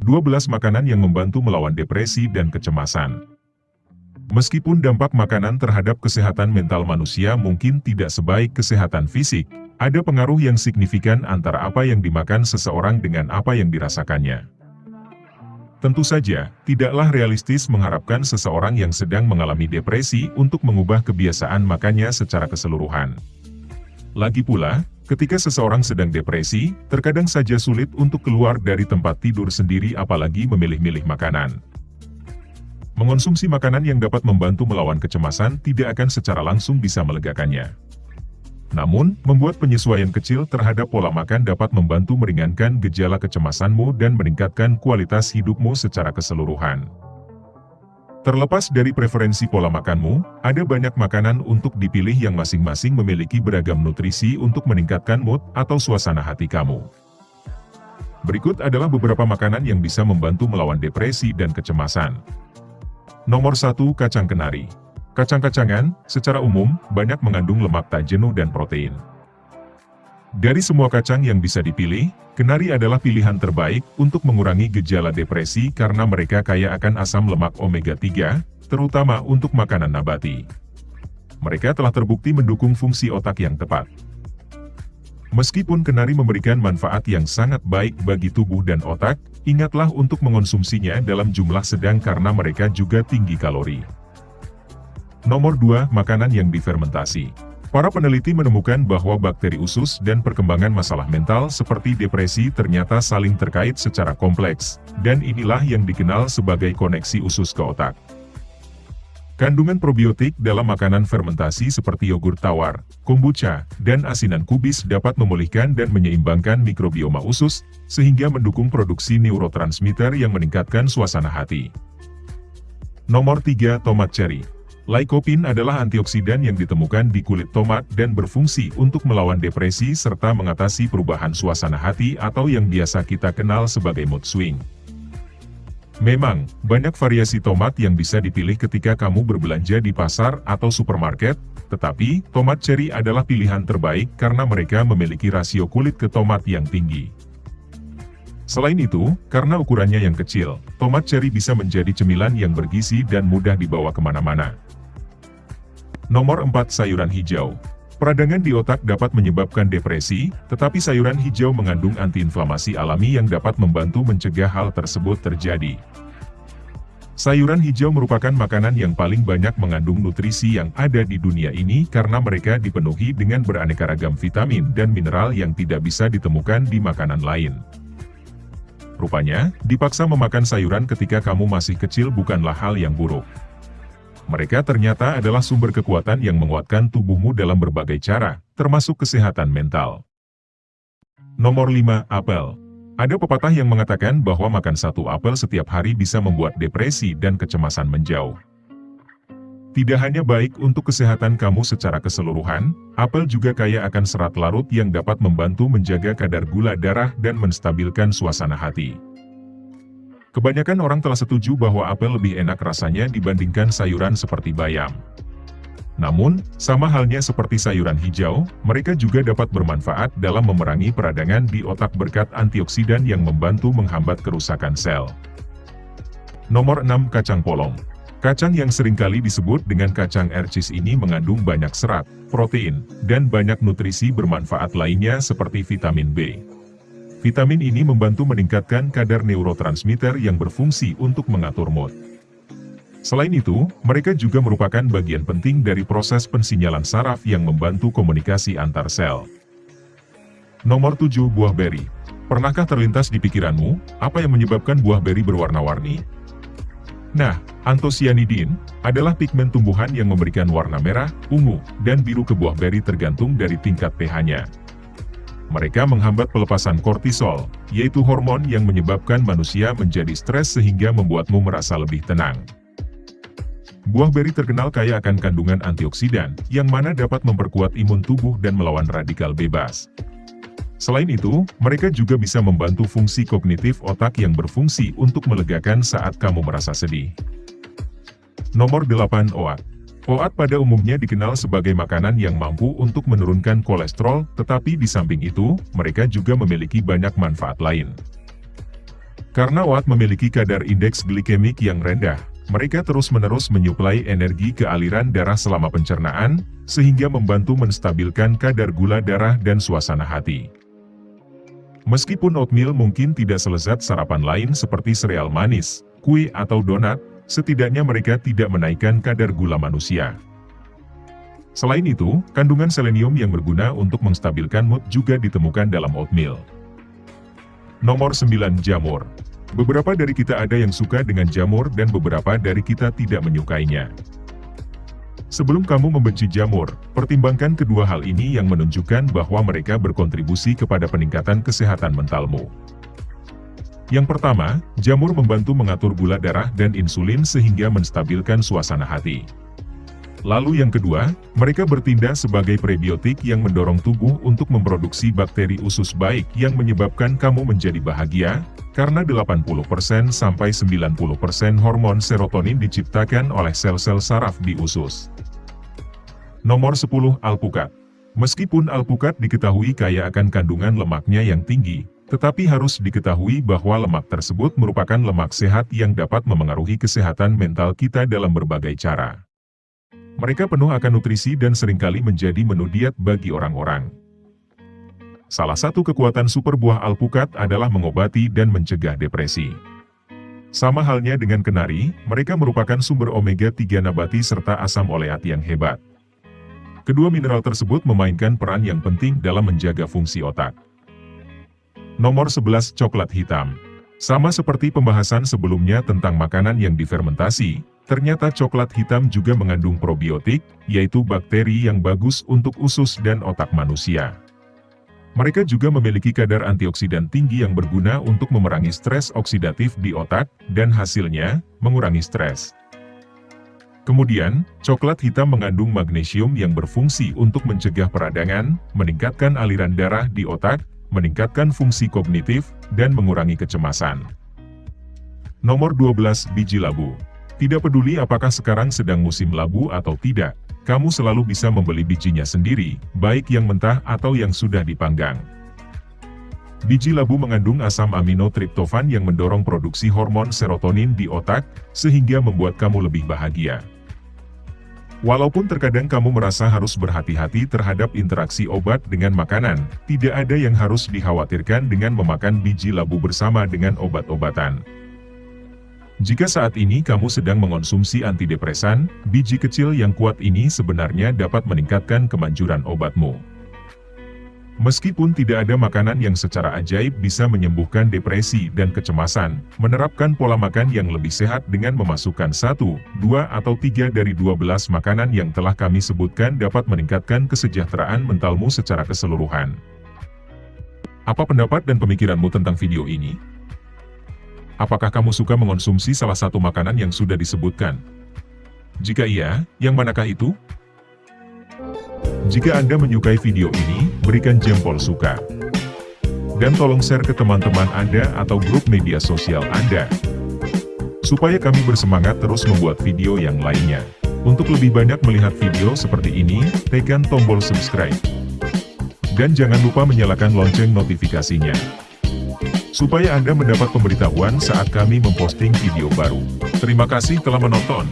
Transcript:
12 makanan yang membantu melawan depresi dan kecemasan. Meskipun dampak makanan terhadap kesehatan mental manusia mungkin tidak sebaik kesehatan fisik, ada pengaruh yang signifikan antara apa yang dimakan seseorang dengan apa yang dirasakannya. Tentu saja, tidaklah realistis mengharapkan seseorang yang sedang mengalami depresi untuk mengubah kebiasaan makannya secara keseluruhan. Lagi pula, ketika seseorang sedang depresi, terkadang saja sulit untuk keluar dari tempat tidur sendiri apalagi memilih-milih makanan. Mengonsumsi makanan yang dapat membantu melawan kecemasan tidak akan secara langsung bisa melegakannya. Namun, membuat penyesuaian kecil terhadap pola makan dapat membantu meringankan gejala kecemasanmu dan meningkatkan kualitas hidupmu secara keseluruhan. Terlepas dari preferensi pola makanmu, ada banyak makanan untuk dipilih yang masing-masing memiliki beragam nutrisi untuk meningkatkan mood atau suasana hati kamu. Berikut adalah beberapa makanan yang bisa membantu melawan depresi dan kecemasan. Nomor 1 Kacang Kenari Kacang-kacangan, secara umum, banyak mengandung lemak tak jenuh dan protein. Dari semua kacang yang bisa dipilih, kenari adalah pilihan terbaik untuk mengurangi gejala depresi karena mereka kaya akan asam lemak omega-3, terutama untuk makanan nabati. Mereka telah terbukti mendukung fungsi otak yang tepat. Meskipun kenari memberikan manfaat yang sangat baik bagi tubuh dan otak, ingatlah untuk mengonsumsinya dalam jumlah sedang karena mereka juga tinggi kalori. Nomor 2. Makanan yang difermentasi. Para peneliti menemukan bahwa bakteri usus dan perkembangan masalah mental seperti depresi ternyata saling terkait secara kompleks, dan inilah yang dikenal sebagai koneksi usus ke otak. Kandungan probiotik dalam makanan fermentasi seperti yogurt tawar, kombucha, dan asinan kubis dapat memulihkan dan menyeimbangkan mikrobioma usus, sehingga mendukung produksi neurotransmitter yang meningkatkan suasana hati. Nomor 3. Tomat cherry Lycopene adalah antioksidan yang ditemukan di kulit tomat dan berfungsi untuk melawan depresi serta mengatasi perubahan suasana hati atau yang biasa kita kenal sebagai mood swing. Memang, banyak variasi tomat yang bisa dipilih ketika kamu berbelanja di pasar atau supermarket, tetapi, tomat cherry adalah pilihan terbaik karena mereka memiliki rasio kulit ke tomat yang tinggi. Selain itu, karena ukurannya yang kecil, tomat cherry bisa menjadi cemilan yang bergizi dan mudah dibawa ke mana-mana. Nomor 4 Sayuran Hijau Peradangan di otak dapat menyebabkan depresi, tetapi sayuran hijau mengandung antiinflamasi alami yang dapat membantu mencegah hal tersebut terjadi. Sayuran hijau merupakan makanan yang paling banyak mengandung nutrisi yang ada di dunia ini karena mereka dipenuhi dengan beraneka ragam vitamin dan mineral yang tidak bisa ditemukan di makanan lain. Rupanya, dipaksa memakan sayuran ketika kamu masih kecil bukanlah hal yang buruk. Mereka ternyata adalah sumber kekuatan yang menguatkan tubuhmu dalam berbagai cara, termasuk kesehatan mental. Nomor 5. Apel Ada pepatah yang mengatakan bahwa makan satu apel setiap hari bisa membuat depresi dan kecemasan menjauh. Tidak hanya baik untuk kesehatan kamu secara keseluruhan, apel juga kaya akan serat larut yang dapat membantu menjaga kadar gula darah dan menstabilkan suasana hati. Kebanyakan orang telah setuju bahwa apel lebih enak rasanya dibandingkan sayuran seperti bayam. Namun, sama halnya seperti sayuran hijau, mereka juga dapat bermanfaat dalam memerangi peradangan di otak berkat antioksidan yang membantu menghambat kerusakan sel. Nomor 6 Kacang Polong Kacang yang sering kali disebut dengan kacang ercis ini mengandung banyak serat, protein, dan banyak nutrisi bermanfaat lainnya seperti vitamin B. Vitamin ini membantu meningkatkan kadar neurotransmitter yang berfungsi untuk mengatur mood. Selain itu, mereka juga merupakan bagian penting dari proses pensinyalan saraf yang membantu komunikasi antar sel. Nomor 7 Buah Beri Pernahkah terlintas di pikiranmu, apa yang menyebabkan buah beri berwarna-warni? Nah, antosianidin adalah pigmen tumbuhan yang memberikan warna merah, ungu, dan biru ke buah beri tergantung dari tingkat pH-nya. Mereka menghambat pelepasan kortisol, yaitu hormon yang menyebabkan manusia menjadi stres sehingga membuatmu merasa lebih tenang. Buah beri terkenal kaya akan kandungan antioksidan, yang mana dapat memperkuat imun tubuh dan melawan radikal bebas. Selain itu, mereka juga bisa membantu fungsi kognitif otak yang berfungsi untuk melegakan saat kamu merasa sedih. Nomor 8 OAT Oat pada umumnya dikenal sebagai makanan yang mampu untuk menurunkan kolesterol, tetapi di samping itu, mereka juga memiliki banyak manfaat lain. Karena oat memiliki kadar indeks glikemik yang rendah, mereka terus-menerus menyuplai energi ke aliran darah selama pencernaan, sehingga membantu menstabilkan kadar gula darah dan suasana hati. Meskipun oatmeal mungkin tidak selezat sarapan lain seperti sereal manis, kue atau donat, setidaknya mereka tidak menaikkan kadar gula manusia. Selain itu, kandungan selenium yang berguna untuk menstabilkan mood juga ditemukan dalam oatmeal. Nomor 9 Jamur Beberapa dari kita ada yang suka dengan jamur dan beberapa dari kita tidak menyukainya. Sebelum kamu membenci jamur, pertimbangkan kedua hal ini yang menunjukkan bahwa mereka berkontribusi kepada peningkatan kesehatan mentalmu. Yang pertama, jamur membantu mengatur gula darah dan insulin sehingga menstabilkan suasana hati. Lalu yang kedua, mereka bertindak sebagai prebiotik yang mendorong tubuh untuk memproduksi bakteri usus baik yang menyebabkan kamu menjadi bahagia, karena 80% sampai 90% hormon serotonin diciptakan oleh sel-sel saraf di usus. Nomor 10 Alpukat Meskipun alpukat diketahui kaya akan kandungan lemaknya yang tinggi, tetapi harus diketahui bahwa lemak tersebut merupakan lemak sehat yang dapat memengaruhi kesehatan mental kita dalam berbagai cara. Mereka penuh akan nutrisi dan sering kali menjadi menu diet bagi orang-orang. Salah satu kekuatan super buah alpukat adalah mengobati dan mencegah depresi. Sama halnya dengan kenari, mereka merupakan sumber omega-3 nabati serta asam oleat yang hebat. Kedua mineral tersebut memainkan peran yang penting dalam menjaga fungsi otak. Nomor 11 Coklat Hitam Sama seperti pembahasan sebelumnya tentang makanan yang difermentasi, Ternyata coklat hitam juga mengandung probiotik, yaitu bakteri yang bagus untuk usus dan otak manusia. Mereka juga memiliki kadar antioksidan tinggi yang berguna untuk memerangi stres oksidatif di otak, dan hasilnya, mengurangi stres. Kemudian, coklat hitam mengandung magnesium yang berfungsi untuk mencegah peradangan, meningkatkan aliran darah di otak, meningkatkan fungsi kognitif, dan mengurangi kecemasan. Nomor 12 Biji Labu tidak peduli apakah sekarang sedang musim labu atau tidak, kamu selalu bisa membeli bijinya sendiri, baik yang mentah atau yang sudah dipanggang. Biji labu mengandung asam amino triptofan yang mendorong produksi hormon serotonin di otak, sehingga membuat kamu lebih bahagia. Walaupun terkadang kamu merasa harus berhati-hati terhadap interaksi obat dengan makanan, tidak ada yang harus dikhawatirkan dengan memakan biji labu bersama dengan obat-obatan. Jika saat ini kamu sedang mengonsumsi antidepresan, biji kecil yang kuat ini sebenarnya dapat meningkatkan kemanjuran obatmu. Meskipun tidak ada makanan yang secara ajaib bisa menyembuhkan depresi dan kecemasan, menerapkan pola makan yang lebih sehat dengan memasukkan satu, dua atau tiga dari 12 makanan yang telah kami sebutkan dapat meningkatkan kesejahteraan mentalmu secara keseluruhan. Apa pendapat dan pemikiranmu tentang video ini? Apakah kamu suka mengonsumsi salah satu makanan yang sudah disebutkan? Jika iya, yang manakah itu? Jika Anda menyukai video ini, berikan jempol suka. Dan tolong share ke teman-teman Anda atau grup media sosial Anda. Supaya kami bersemangat terus membuat video yang lainnya. Untuk lebih banyak melihat video seperti ini, tekan tombol subscribe. Dan jangan lupa menyalakan lonceng notifikasinya supaya Anda mendapat pemberitahuan saat kami memposting video baru. Terima kasih telah menonton.